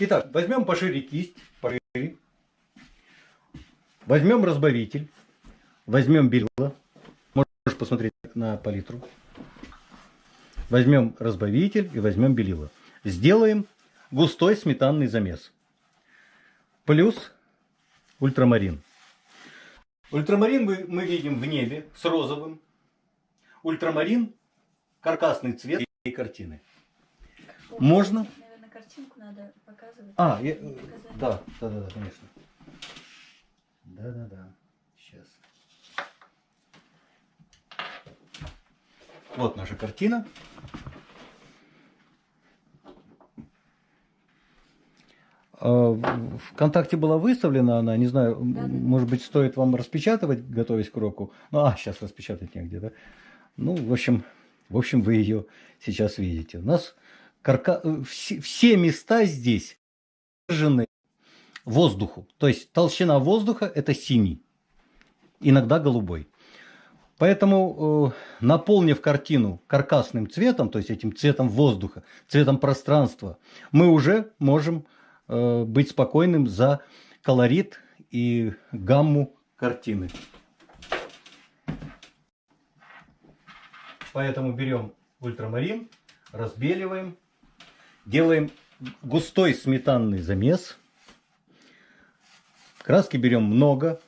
Итак, возьмем пошире кисть, пошире. Возьмем разбавитель, возьмем белило. Можешь посмотреть на палитру. Возьмем разбавитель и возьмем белило. Сделаем густой сметанный замес. Плюс ультрамарин. Ультрамарин мы, мы видим в небе с розовым. Ультрамарин – каркасный цвет и картины. Можно? Картинку надо показывать. А, я- Показать. да, да, да, да, конечно. Да, да, да. Сейчас. Вот наша картина. А, Вконтакте была выставлена она, не знаю, да. может быть, стоит вам распечатывать, готовясь к уроку. Ну, а, сейчас распечатать негде, да? Ну, в общем, в общем, вы ее сейчас видите. У нас карка... э, все, места здесь выдержаны воздуху. То есть толщина воздуха – это синий, иногда голубой. Поэтому, э, наполнив картину каркасным цветом, то есть этим цветом воздуха, цветом пространства, мы уже можем э, быть спокойным за колорит и гамму картины. Поэтому берем ультрамарин, разбеливаем, делаем густой сметанный замес. Краски берем много.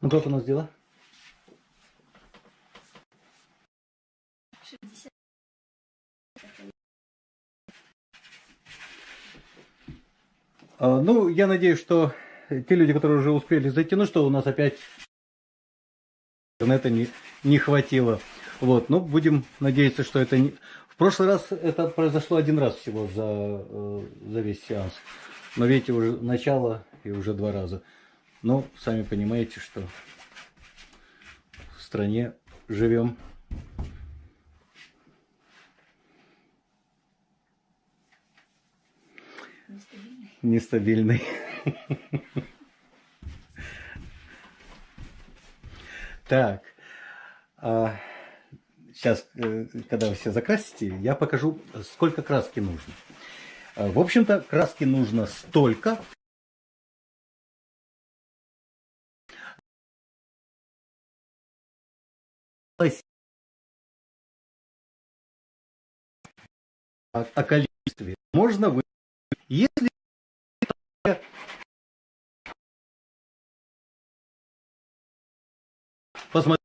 Ну как у нас дела? 60. А, Ну, я надеюсь, что те люди, которые уже успели зайти, ну что, у нас опять интернета не, не хватило. Вот, ну, будем надеяться, что это не... В прошлый раз это произошло один раз всего за, э, за весь сеанс. Но видите, уже начало и уже два раза. Ну, сами понимаете, что в стране живем. Нестабильный. Так, сейчас, когда вы все закрасите, я покажу, сколько краски нужно. А, В общем-то, краски нужно столько, о, о количестве можно вы если посмотреть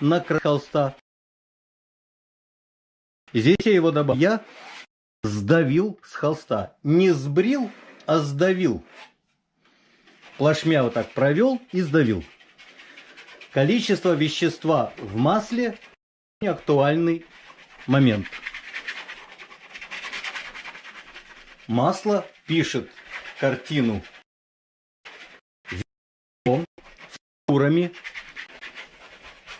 на холста. Здесь я его добавил. Я сдавил с холста. Не сбрил, а сдавил. Плашмя вот так провел и сдавил. Количество вещества в масле – актуальный момент. Масло пишет картину фигурами,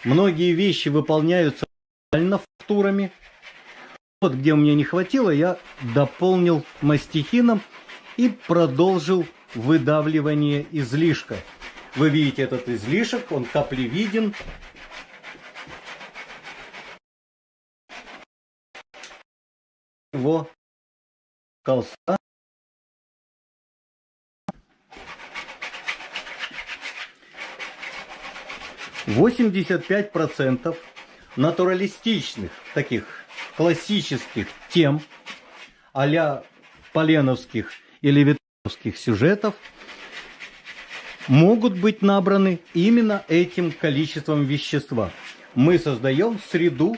Многие вещи выполняются реально фактурами. Вот где у меня не хватило, я дополнил мастихином и продолжил выдавливание излишка. Вы видите этот излишек, он каплевиден. Его колса. Восемьдесят пять процентов натуралистичных, таких классических тем, а поленовских или витовских сюжетов – могут быть набраны именно этим количеством вещества. Мы создаем среду,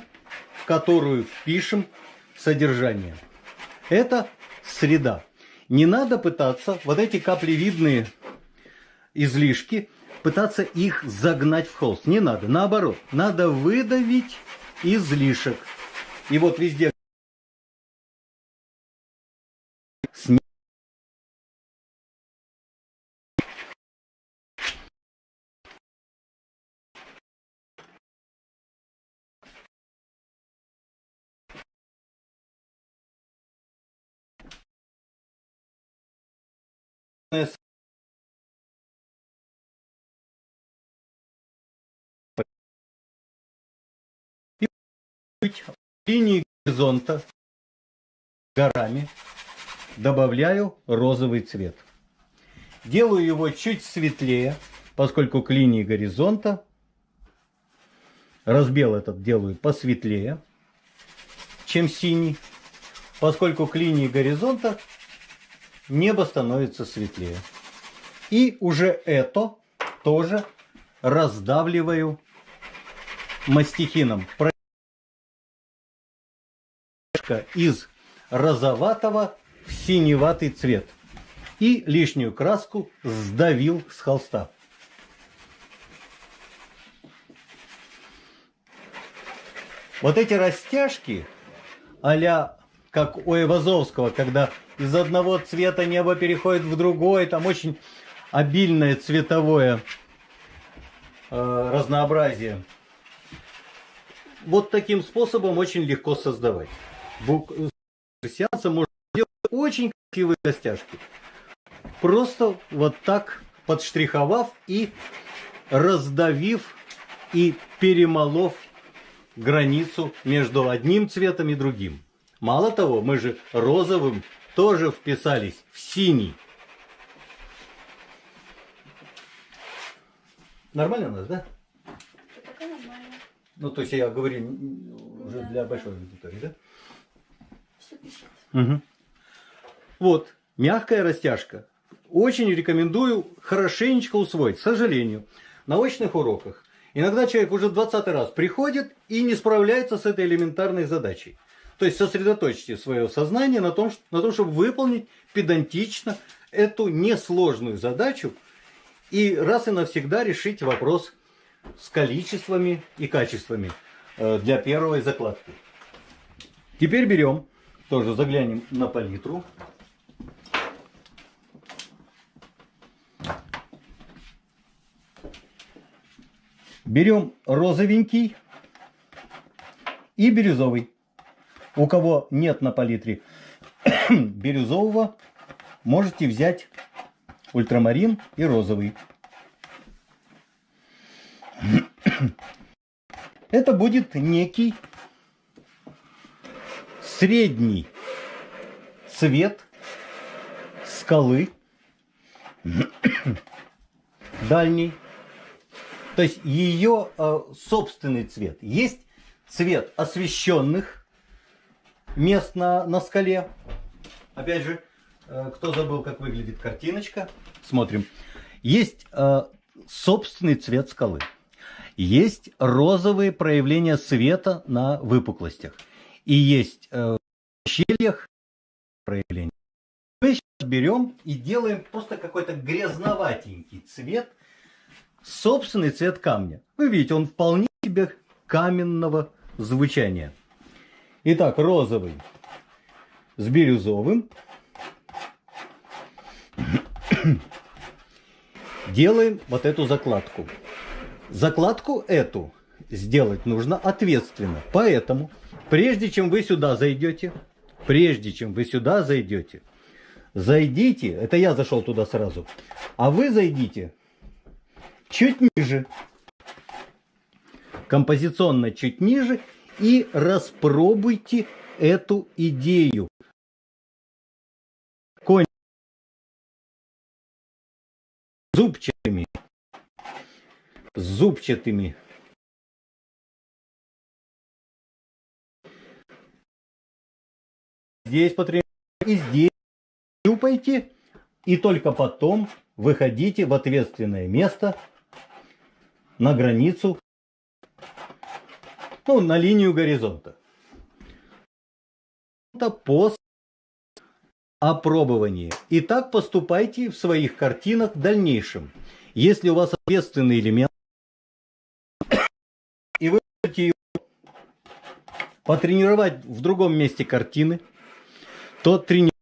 в которую впишем содержание. Это среда. Не надо пытаться вот эти каплевидные излишки, пытаться их загнать в холст. Не надо. Наоборот, надо выдавить излишек. И вот везде линии горизонта горами добавляю розовый цвет. Делаю его чуть светлее, поскольку к линии горизонта разбел этот делаю посветлее, чем синий, поскольку к линии горизонта небо становится светлее. И уже это тоже раздавливаю мастихином. Из розоватого в синеватый цвет. И лишнюю краску сдавил с холста. Вот эти растяжки а как у Эвазовского, когда из одного цвета небо переходит в другой, там очень обильное цветовое э, разнообразие. Вот таким способом очень легко создавать. Бук... Сеанса можно делать очень красивые костяшки. Просто вот так подштриховав и раздавив и перемолов границу между одним цветом и другим. Мало того, мы же розовым тоже вписались в синий. Нормально у нас, да? Пока нормально. Ну, то есть я говорю уже Да, для большой аудитории, да? Все пишет. Угу. Вот, мягкая растяжка. Очень рекомендую хорошенечко усвоить. К сожалению, на очных уроках иногда человек уже 20 раз приходит и не справляется с этой элементарной задачей. То есть сосредоточьте свое сознание на том, на том, чтобы выполнить педантично эту несложную задачу и раз и навсегда решить вопрос с количествами и качествами э, для первой закладки. Теперь берем, тоже заглянем на палитру. Берем розовенький и бирюзовый. У кого нет на палитре бирюзового, можете взять ультрамарин и розовый. Это будет некий средний цвет скалы дальний. То есть ее э, собственный цвет. Есть цвет освещенных мест на, на скале. Опять же, э, кто забыл, как выглядит картиночка, смотрим. Есть э, собственный цвет скалы. Есть розовые проявления света на выпуклостях. И есть э, в щельях проявления. Мы сейчас берем и делаем просто какой-то грязноватенький цвет, собственный цвет камня. Вы видите, он вполне себе каменного звучания. Итак, розовый с бирюзовым. Делаем вот эту закладку. Закладку эту сделать нужно ответственно. Поэтому, прежде чем вы сюда зайдете, прежде чем вы сюда зайдете, зайдите, это я зашел туда сразу, а вы зайдите чуть ниже, композиционно чуть ниже и распробуйте эту идею. Конь зубчатыми, зубчатыми. Здесь потребуется и здесь щупайте, и только потом выходите в ответственное место на границу, ну, на линию горизонта. Это по опробовании. И так поступайте в своих картинах в дальнейшем. Если у вас ответственный элемент, и вы хотите его потренировать в другом месте картины, то тренируйте.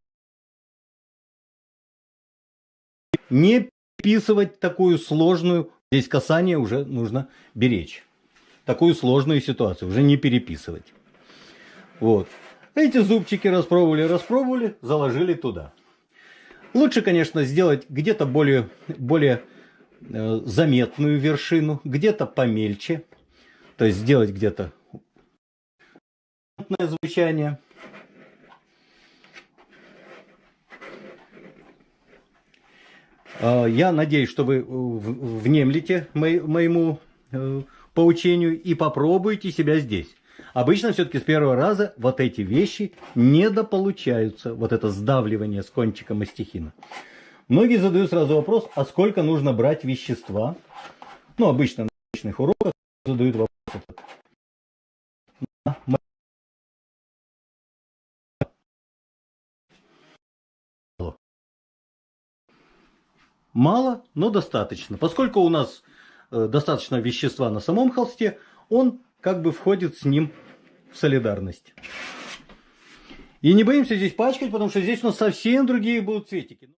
Не переписывать такую сложную, здесь касание уже нужно беречь. Такую сложную ситуацию уже не переписывать. Вот. Эти зубчики распробовали, распробовали, заложили туда. Лучше, конечно, сделать где-то более, более э, заметную вершину, где-то помельче. То есть сделать где-то звучание. Я надеюсь, что вы внемлете моему э, поучению и попробуйте себя здесь. Обычно все-таки с первого раза вот эти вещи недополучаются. Вот это сдавливание с кончика мастихина. Многие задают сразу вопрос, а сколько нужно брать вещества? Ну, обычно на обычных уроках задают вопрос. Мало, но достаточно. Поскольку у нас достаточно вещества на самом холсте, он как бы входит с ним в солидарность. И не боимся здесь пачкать, потому что здесь у нас совсем другие будут цветики.